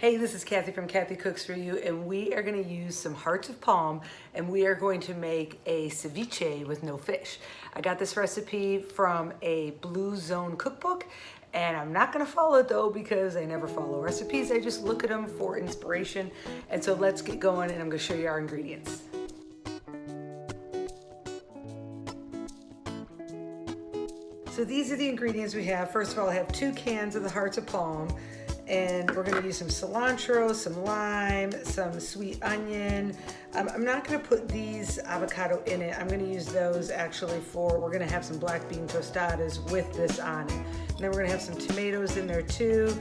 Hey, this is Kathy from Kathy Cooks For You, and we are gonna use some hearts of palm, and we are going to make a ceviche with no fish. I got this recipe from a Blue Zone cookbook, and I'm not gonna follow it though because I never follow recipes. I just look at them for inspiration. And so let's get going, and I'm gonna show you our ingredients. So these are the ingredients we have. First of all, I have two cans of the hearts of palm and we're gonna use some cilantro, some lime, some sweet onion. Um, I'm not gonna put these avocado in it. I'm gonna use those actually for, we're gonna have some black bean tostadas with this on it. And then we're gonna have some tomatoes in there too.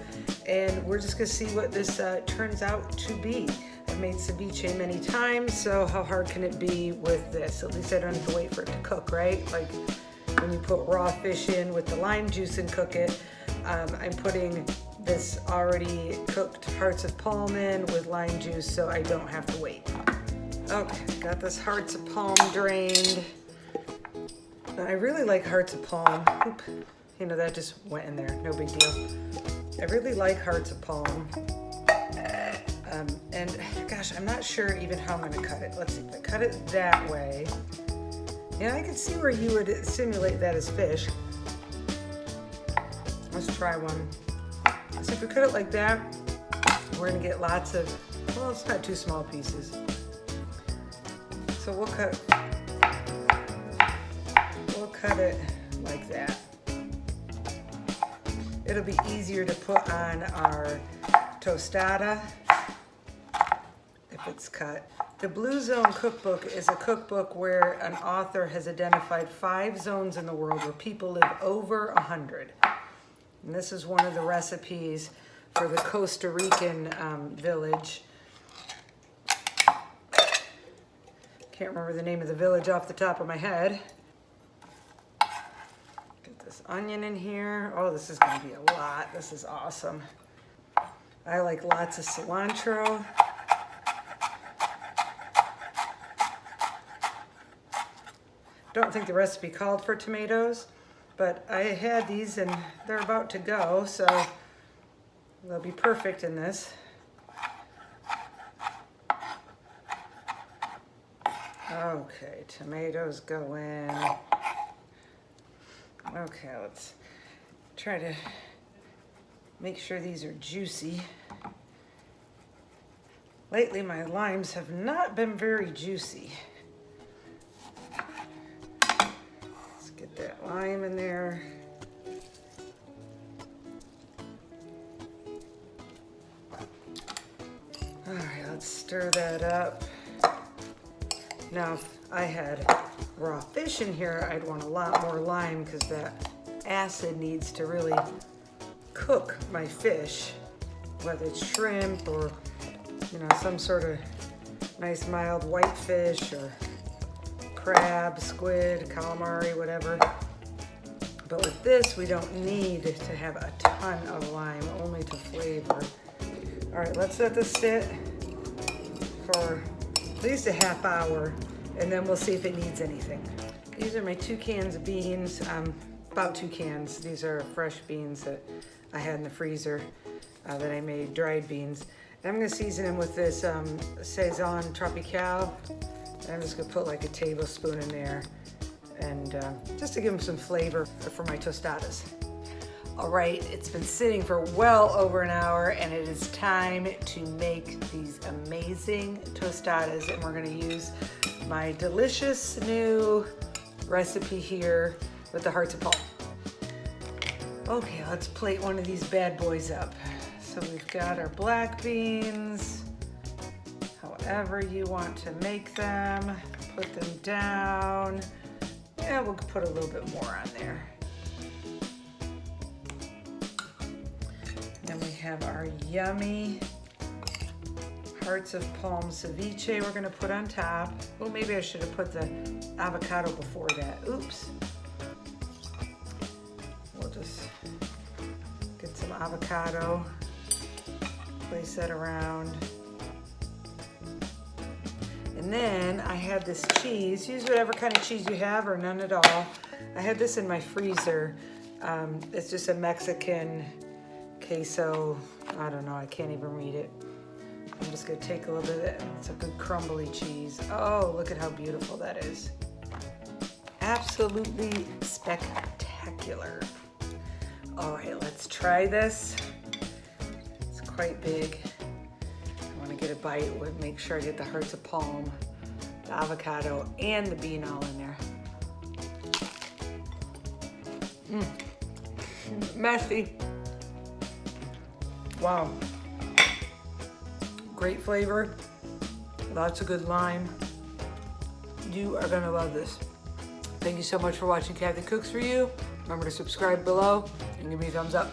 And we're just gonna see what this uh, turns out to be. I've made ceviche many times, so how hard can it be with this? At least I don't have to wait for it to cook, right? Like when you put raw fish in with the lime juice and cook it, um, I'm putting this already cooked hearts of palm in with lime juice so I don't have to wait. Okay, got this hearts of palm drained. I really like hearts of palm. Oop, you know, that just went in there, no big deal. I really like hearts of palm. Um, and gosh, I'm not sure even how I'm gonna cut it. Let's see, if I cut it that way, yeah, I can see where you would simulate that as fish. Let's try one. So if we cut it like that, we're gonna get lots of, well, it's not two small pieces. So we'll cut, we'll cut it like that. It'll be easier to put on our tostada if it's cut. The Blue Zone Cookbook is a cookbook where an author has identified five zones in the world where people live over a 100. And this is one of the recipes for the Costa Rican um, village. Can't remember the name of the village off the top of my head. Get this onion in here. Oh, this is gonna be a lot. This is awesome. I like lots of cilantro. Don't think the recipe called for tomatoes. But I had these and they're about to go, so they'll be perfect in this. Okay, tomatoes go in. Okay, let's try to make sure these are juicy. Lately, my limes have not been very juicy. That lime in there. All right, let's stir that up. Now, if I had raw fish in here, I'd want a lot more lime because that acid needs to really cook my fish, whether it's shrimp or, you know, some sort of nice mild white fish or crab, squid, calamari, whatever. But with this, we don't need to have a ton of lime, only to flavor. All right, let's let this sit for at least a half hour, and then we'll see if it needs anything. These are my two cans of beans, um, about two cans. These are fresh beans that I had in the freezer uh, that I made, dried beans. And I'm gonna season them with this um, Sazón Tropical. I'm just gonna put like a tablespoon in there and uh, just to give them some flavor for my tostadas. All right, it's been sitting for well over an hour and it is time to make these amazing tostadas and we're gonna use my delicious new recipe here with the hearts of palm. Okay, let's plate one of these bad boys up. So we've got our black beans, however you want to make them, put them down. Yeah, we'll put a little bit more on there. Then we have our yummy hearts of palm ceviche we're gonna put on top. Oh, maybe I should have put the avocado before that. Oops. We'll just get some avocado, place that around. And then I had this cheese. Use whatever kind of cheese you have or none at all. I had this in my freezer. Um, it's just a Mexican queso, I don't know, I can't even read it. I'm just gonna take a little bit of it. It's a good crumbly cheese. Oh, look at how beautiful that is. Absolutely spectacular. All right, let's try this. It's quite big. I wanna get a bite, with make sure I get the hearts of palm, the avocado, and the bean all in there. Mm. Messy. Wow. Great flavor. Lots of good lime. You are gonna love this. Thank you so much for watching Kathy Cooks For You. Remember to subscribe below and give me a thumbs up.